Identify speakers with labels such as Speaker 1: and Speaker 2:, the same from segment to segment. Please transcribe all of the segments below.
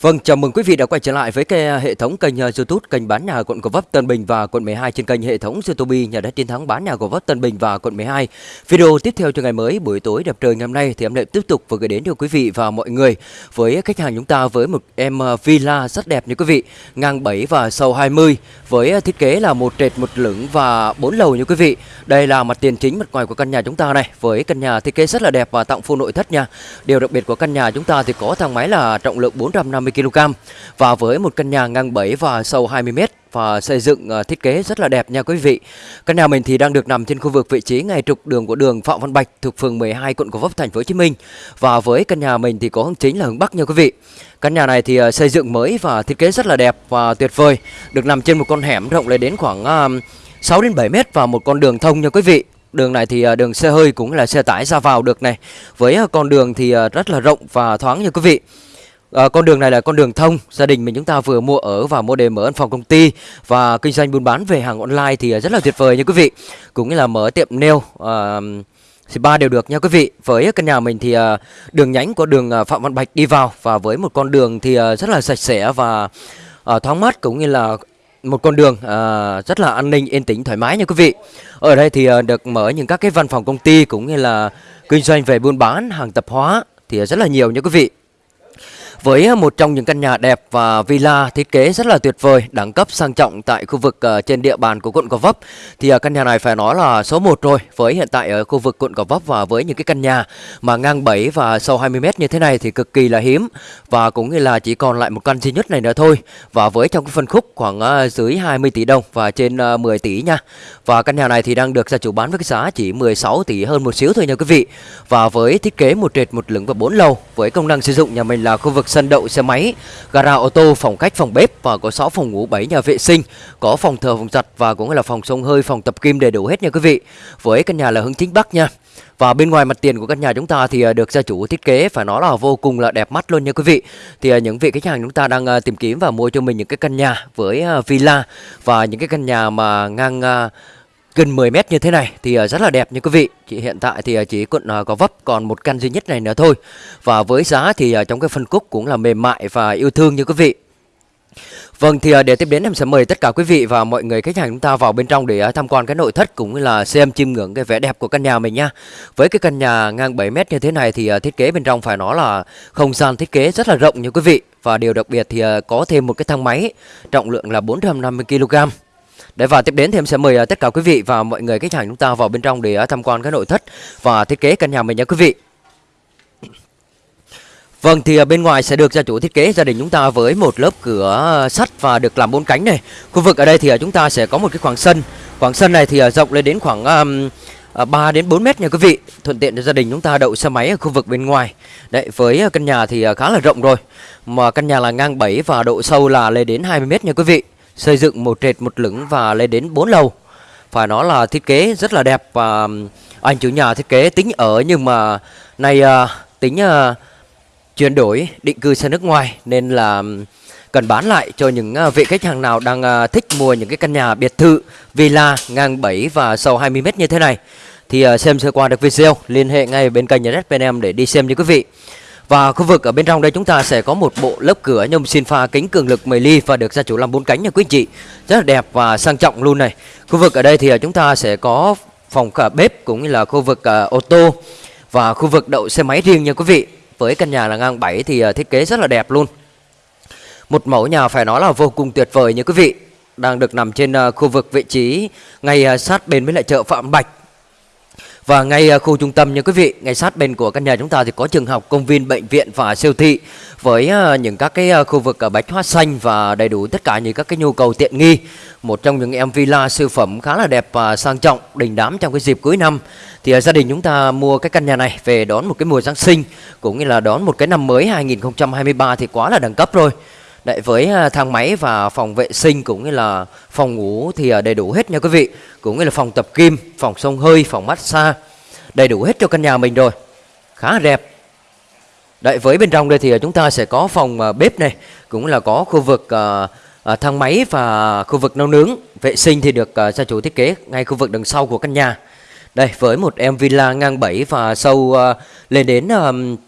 Speaker 1: Vâng, chào mừng quý vị đã quay trở lại với cái à, hệ thống kênh à, YouTube kênh bán nhà quận Gò Vấp Tân Bình và quận 12 trên kênh hệ thống YouTube nhà đất chiến thắng bán nhà Gò Vấp Tân Bình và quận 12. Video tiếp theo cho ngày mới buổi tối đẹp trời ngày hôm nay thì em lại tiếp tục vừa gửi đến cho quý vị và mọi người với khách hàng chúng ta với một em à, villa rất đẹp như quý vị, ngang 7 và sâu 20 với à, thiết kế là một trệt, một lửng và bốn lầu như quý vị. Đây là mặt tiền chính mặt ngoài của căn nhà chúng ta này, với căn nhà thiết kế rất là đẹp và tặng full nội thất nha. Điều đặc biệt của căn nhà chúng ta thì có thang máy là trọng lượng 450 kg và với một căn nhà ngang 7 và sâu 20 m và xây dựng ờ, thiết kế rất là đẹp nha quý vị. Căn nhà mình thì đang được nằm trên khu vực vị trí ngay trục đường của đường Phạm Văn Bạch thuộc phường 12 quận Gò Vấp, thành phố Hồ Chí Minh. Và với căn nhà mình thì có hướng chính là hướng Bắc nha quý vị. Căn nhà này thì ờ, xây dựng mới và thiết kế rất là đẹp và tuyệt vời. Được nằm trên một con hẻm rộng lên đến khoảng ờ, 6 đến 7 m và một con đường thông nha quý vị. Đường này thì đường xe hơi cũng là xe tải ra vào được này. Với con đường thì rất là rộng và thoáng nha quý vị. À, con đường này là con đường thông. Gia đình mình chúng ta vừa mua ở và mua để mở văn phòng công ty. Và kinh doanh buôn bán về hàng online thì ờ, rất là tuyệt vời nha quý vị. Cũng như là mở tiệm nail ờ, uh, ba đều được nha quý vị. Với căn nhà mình thì à, đường nhánh của đường Phạm Văn Bạch đi vào. Và với một con đường thì à, rất là sạch sẽ và à, thoáng mát cũng như là một con đường à, rất là an ninh yên tĩnh thoải mái nha quý vị. Ở đây thì à, được mở những các cái văn phòng công ty cũng như là kinh doanh về buôn bán hàng tập hóa thì rất là nhiều nha quý vị với một trong những căn nhà đẹp và villa thiết kế rất là tuyệt vời, đẳng cấp sang trọng tại khu vực ờ, trên địa bàn của quận Gò Vấp thì ờ, căn nhà này phải nói là số 1 rồi. Với hiện tại ở khu vực quận Gò Vấp và với những cái căn nhà mà ngang 7 và sâu 20 m như thế này thì cực kỳ là hiếm và cũng như là chỉ còn lại một căn duy nhất này nữa thôi. Và với trong cái phân khúc khoảng ờ, dưới 20 tỷ đồng và trên 10 tỷ nha. Và căn nhà này thì đang được gia chủ bán với cái giá chỉ 16 tỷ hơn một xíu thôi nha quý vị. Và với thiết kế một trệt một lửng và bốn lầu với công năng sử dụng nhà mình là khu vực sân đậu xe máy, gara ô tô, phòng khách, phòng bếp và có 6 phòng ngủ, 7 nhà vệ sinh, có phòng thờ, phòng giặt và cũng là phòng sông hơi, phòng tập kim đầy đủ hết nha quý vị. Với căn nhà là hướng chính bắc nha. Và bên ngoài mặt tiền của căn nhà chúng ta thì à, được gia chủ thiết kế phải nói là vô cùng là đẹp mắt luôn nha quý vị. Thì à, những vị khách hàng chúng ta đang à, tìm kiếm và mua cho mình những cái căn nhà với villa và những cái căn nhà mà ngang gần 10 mét như thế này thì ờ, rất là đẹp như quý vị. Chị hiện tại thì ờ, chỉ còn có ờ, vấp còn một căn duy nhất này nữa thôi. Và với giá thì trong cái phân khúc cũng là mềm mại và yêu thương như quý vị. Vâng thì để tiếp đến em sẽ mời tất cả quý vị và mọi người khách hàng chúng ta vào bên trong để tham quan cái nội thất cũng như là xem chiêm ngưỡng cái vẻ đẹp của căn nhà mình nha. Với cái căn nhà ngang 7 mét như thế này thì thiết kế bên trong phải nói là không gian thiết kế rất là rộng như quý vị. Và điều đặc biệt thì có thêm một cái thang máy, trọng lượng là 450 kg. Để và tiếp đến thì em sẽ mời à, tất cả quý vị và mọi người khách hàng chúng ta vào bên trong để à, tham quan cái nội thất và thiết kế căn nhà mình nha quý vị. Vâng thì à, bên ngoài sẽ được gia chủ thiết kế gia đình chúng ta với một lớp cửa sắt và được làm bốn cánh này. Khu vực ở đây thì chúng ta sẽ có một cái khoảng sân. Khoảng sân này thì rộng lên đến khoảng um, 3 đến 4 mét nha quý vị Thuận tiện cho gia đình chúng ta đậu xe máy ở khu vực bên ngoài Đấy với căn nhà thì khá là rộng rồi Mà căn nhà là ngang 7 và độ sâu là lên đến 20 mét nha quý vị xây dựng một trệt một lửng và lên đến 4 lầu. Phải nói là thiết kế rất là đẹp và anh chủ nhà thiết kế tính ở nhưng mà này à, tính à, chuyển đổi, định cư sang nước ngoài nên là cần bán lại cho những à, vị khách hàng nào đang thích mua những cái căn nhà biệt thự, villa ngang 7 và sâu 20 m như thế này. Thì xem sơ qua được video, liên hệ ngay bên kênh nhà đất bên em để đi xem như quý vị và khu vực ở bên trong đây chúng ta sẽ có một bộ lớp cửa nhôm xin pha kính cường lực 10 ly và được gia chủ làm bốn cánh nha quý anh chị. Rất là đẹp và sang trọng luôn này. Khu vực ở đây thì à, chúng ta sẽ có phòng cả bếp cũng như là khu vực uh, ô tô và khu vực đậu xe máy riêng nha quý vị. Với căn nhà là ngang 7 thì uh, thiết kế rất là đẹp luôn. Một mẫu nhà phải nói là vô cùng tuyệt vời nha quý vị. Đang được nằm trên uh, khu vực vị trí ngay uh, sát bên với lại chợ Phạm Bạch và ngay à, khu trung tâm như quý vị, ngay sát bên của căn nhà chúng ta thì có trường học, công viên, bệnh viện và siêu thị với à, những các cái à, khu vực bách hóa xanh và đầy đủ tất cả những các cái nhu cầu tiện nghi. Một trong những em villa siêu phẩm khá là đẹp và sang trọng, đình đám trong cái dịp cuối năm. Thì gia đình chúng ta mua cái căn nhà này về đón một cái mùa Giáng sinh cũng như là đón một cái năm mới 2023 thì quá là đẳng cấp rồi. Đấy, với à, thang máy và phòng vệ sinh cũng như là phòng ngủ thì à, đầy đủ hết nha quý vị. Cũng như là phòng tập kim, phòng sông hơi, phòng massage Đầy đủ hết cho căn nhà mình rồi. Khá đẹp. Đấy, với bên trong đây thì à, chúng ta sẽ có phòng bếp này Cũng là có khu vực thang máy và khu vực nấu nướng. Vệ sinh thì được gia chủ thiết kế ngay khu vực đằng sau của căn nhà. Đây, với một em villa ngang 7 và sâu uh, lên đến uh,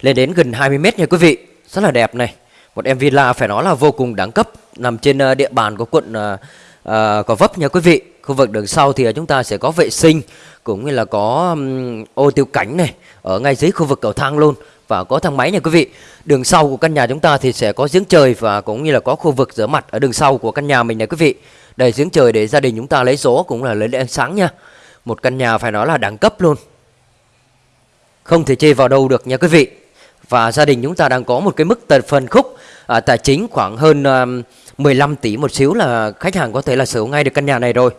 Speaker 1: lên đến gần 20 mét nha quý vị. Rất là đẹp này. Một em villa phải nói là vô cùng đẳng cấp nằm trên ờ, địa bàn của quận cò uh, Gò Vấp nha quý vị. Khu vực đường sau thì chúng ta sẽ có vệ sinh cũng như là có um, ô tiêu cảnh này ở ngay dưới khu vực cầu thang luôn và có thang máy nha quý vị. Đường sau của căn nhà chúng ta thì sẽ có giếng trời và cũng như là có khu vực rửa mặt ở đường sau của căn nhà mình này quý vị. Đây giếng trời để gia đình chúng ta lấy số cũng là lấy ánh sáng nha. Một căn nhà phải nói là đẳng cấp luôn. Không thể chê vào đâu được nha quý vị. Và gia đình chúng ta đang có một cái mức tần phần khúc à, tài chính khoảng hơn um, à, 15 tỷ một xíu là khách hàng có thể là sở hữu ngay được căn nhà này rồi.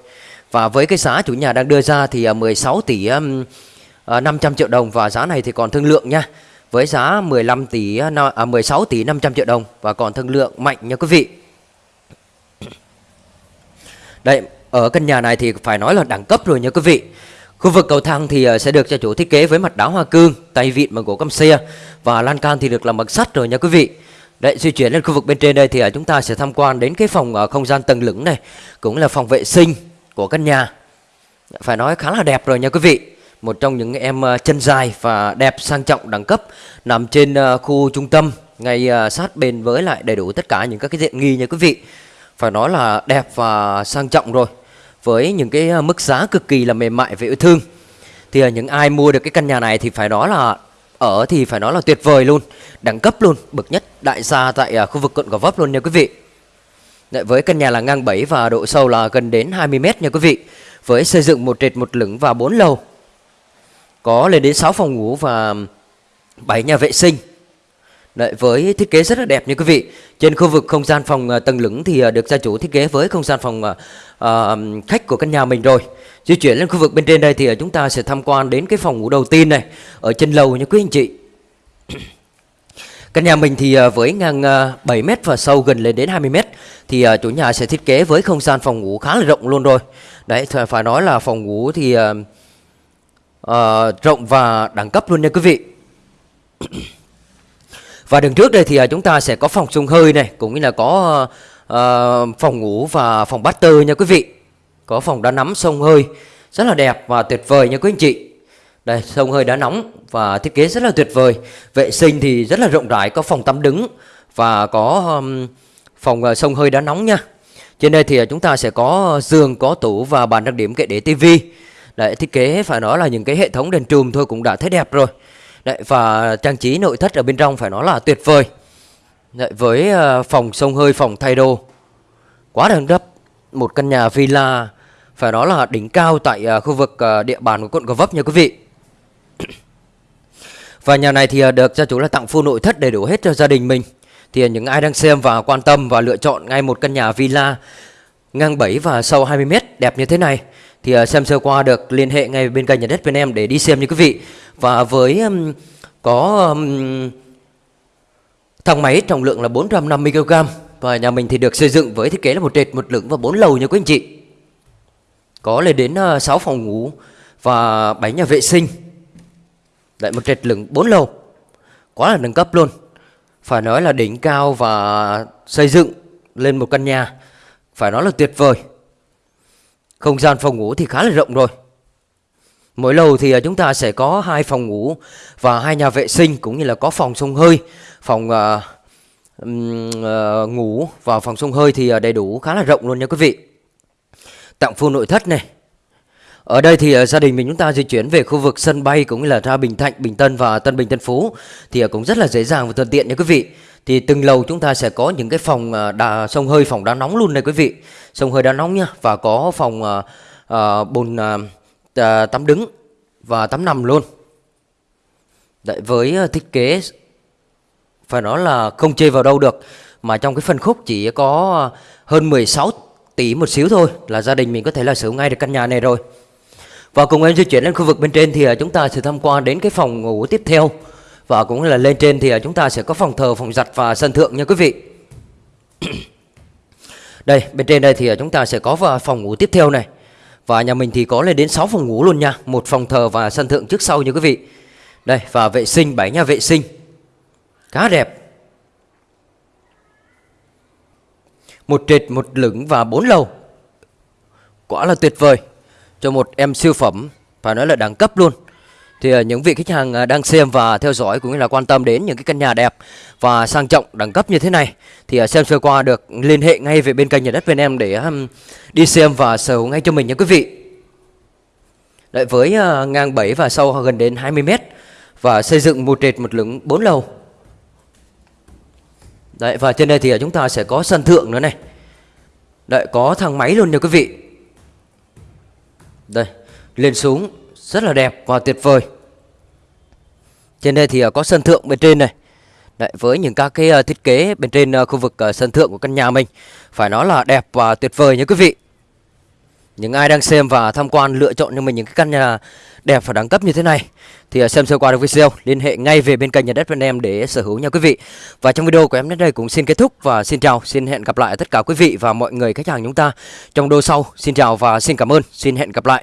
Speaker 1: Và với cái giá chủ nhà đang đưa ra thì à, 16 tỷ um, à, 500 triệu đồng và giá này thì còn thương lượng nha. Với giá 15 tỷ à, 16 à, tỷ 500 triệu đồng và còn thương lượng mạnh nha quý vị. Đây, ở căn nhà này thì phải nói là đẳng cấp rồi nha quý vị. Khu vực cầu thang thì à, sẽ được gia chủ thiết kế với mặt đá hoa cương, tay vịn bằng gỗ căm xe và lan can thì được làm bằng sắt rồi nha quý vị. Đấy, di chuyển lên khu vực bên trên đây thì à, chúng ta sẽ tham quan đến cái phòng à, không gian tầng lửng này, cũng là phòng vệ sinh của căn nhà. Phải nói khá là đẹp rồi nha quý vị. Một trong những em à, chân dài và đẹp sang trọng đẳng cấp nằm trên khu trung tâm ngay sát bên với lại đầy đủ tất cả những các cái diện nghi nha quý vị. Phải nói là đẹp và sang trọng rồi với những cái mức giá cực kỳ là mềm mại và yêu thương. Thì những ai mua được cái căn nhà này thì phải nói là ở thì phải nói là tuyệt vời luôn, đẳng cấp luôn, bậc nhất đại gia tại à, khu vực quận Gò Vấp luôn nha quý vị. Đấy, với căn nhà là ngang 7 và độ sâu là gần đến 20 m nha quý vị. Với xây dựng một trệt một lửng và 4 lầu. Có lên đến 6 phòng ngủ và 7 nhà vệ sinh. Đấy, với thiết kế rất là đẹp như quý vị Trên khu vực không gian phòng à, tầng lửng thì à, được gia chủ thiết kế với không gian phòng uh, khách của căn nhà mình rồi Di chuyển lên khu vực bên trên đây thì ờ, chúng ta sẽ tham quan đến cái phòng ngủ đầu tiên này Ở trên lầu nha quý anh chị. Căn nhà mình thì ờ, với ngang ờ, 7m và sâu gần lên đến 20m Thì chủ nhà sẽ thiết kế với không gian phòng ngủ khá là rộng luôn rồi. Đấy, phải nói là phòng ngủ thì uh, rộng và đẳng cấp luôn nha quý vị. Và đường trước đây thì chúng ta sẽ có phòng sông hơi này Cũng như là có uh, phòng ngủ và phòng bát tơ nha quý vị. Có phòng đá nắm sông hơi Rất là đẹp và tuyệt vời nha quý anh chị. Đây sông hơi đá nóng và thiết kế rất là tuyệt vời. Vệ sinh thì rất là rộng rãi Có phòng tắm đứng và có um, phòng uh, sông hơi đá nóng nha. Trên đây thì ờ, chúng ta sẽ có ờ, giường, có tủ và bàn trang điểm kệ để tivi. Đấy thiết kế phải nói là những cái hệ thống đèn trùm thôi cũng đã thấy đẹp rồi. Đấy, và trang trí nội thất ở bên trong phải nói là tuyệt vời. Đấy, với uh, phòng sông hơi phòng thay đồ. Quá đẳng cấp. Một căn nhà villa phải nói là đỉnh cao tại uh, khu vực uh, địa bàn của quận Gò Vấp nha quý vị. Và nhà này thì uh, được gia chủ là tặng full nội thất đầy đủ hết cho gia đình mình. Thì uh, những ai đang xem và quan tâm và lựa chọn ngay một căn nhà villa ngang 7 và sâu 20m đẹp như thế này thì uh, xem sơ qua được liên hệ ngay bên kênh nhà đất bên em để đi xem như quý vị. Và với um, có um, thang máy trọng lượng là 450kg và nhà mình thì được xây dựng với thiết kế là một trệt một lửng và bốn lầu nha quý anh chị có lên đến ờ, 6 phòng ngủ và 7 nhà vệ sinh. Lại một trệt lửng 4 lầu. Quá là nâng cấp luôn. Phải nói là đỉnh cao và xây dựng lên một căn nhà. Phải nói là tuyệt vời. Không gian phòng ngủ thì khá là rộng rồi. Mỗi lầu thì ờ, chúng ta sẽ có hai phòng ngủ và hai nhà vệ sinh cũng như là có phòng sông hơi, phòng uh, uh, ngủ và phòng sông hơi thì đầy đủ khá là rộng luôn nha quý vị. Tặng full nội thất này. Ở đây thì ờ, gia đình mình chúng ta di chuyển về khu vực sân bay cũng như là ra Bình Thạnh, Bình Tân và Tân Bình Tân Phú thì ờ, cũng rất là dễ dàng và thuận tiện nha quý vị. Thì từng lầu chúng ta sẽ có những cái phòng ờ, đà sông hơi, phòng đá nóng luôn này quý vị. Sông hơi đá nóng nha và có phòng à, à, bồn à, tắm đứng và tắm nằm luôn Đấy, với thiết kế phải nói là không chê vào đâu được mà trong cái phân khúc chỉ có hơn 16 tỷ một xíu thôi là gia đình mình có thể là sở ngay được căn nhà này rồi. Và cùng em di chuyển lên khu vực bên trên thì à, chúng ta sẽ tham quan đến cái phòng ngủ tiếp theo. Và cũng là lên trên thì à, chúng ta sẽ có phòng thờ, phòng giặt và sân thượng nha quý vị. Đây bên trên đây thì à, chúng ta sẽ có phòng ngủ tiếp theo này. Và nhà mình thì có lên đến 6 phòng ngủ luôn nha. Một phòng thờ và sân thượng trước sau như quý vị. Đây và vệ sinh, 7 nhà vệ sinh. Khá đẹp. Một trệt, một lửng và bốn lầu Quá là tuyệt vời Cho một em siêu phẩm Phải nói là đẳng cấp luôn thì ờ, những vị khách hàng ờ, đang xem và theo dõi cũng như là quan tâm đến những cái căn nhà đẹp và sang trọng đẳng cấp như thế này thì ờ, xem sơ qua được liên hệ ngay về bên kênh nhà đất bên em để đi xem và sở hữu ngay cho mình nha quý vị. Đấy, với ngang 7 và sâu gần đến 20 mét và xây dựng một trệt một lửng 4 lầu. Đấy và trên đây thì chúng ta sẽ có sân thượng nữa này. Đấy có thang máy luôn nha quý vị. Đây, lên xuống rất là đẹp và tuyệt vời. Trên đây thì à, có sân thượng bên trên này. Đấy, với những các cái à, thiết kế bên trên à, khu vực sân thượng của căn nhà mình phải nói là đẹp và tuyệt vời nha quý vị. Những ai đang xem và tham quan lựa chọn cho mình những cái căn nhà đẹp và đẳng cấp như thế này thì à, xem sơ qua được video liên hệ ngay về bên kênh nhà đất bên em để sở hữu nha quý vị. Và trong video của em đến đây cũng xin kết thúc và xin chào, xin hẹn gặp lại tất cả quý vị và mọi người khách hàng chúng ta trong đô sau. Xin chào và xin cảm ơn, xin hẹn gặp lại.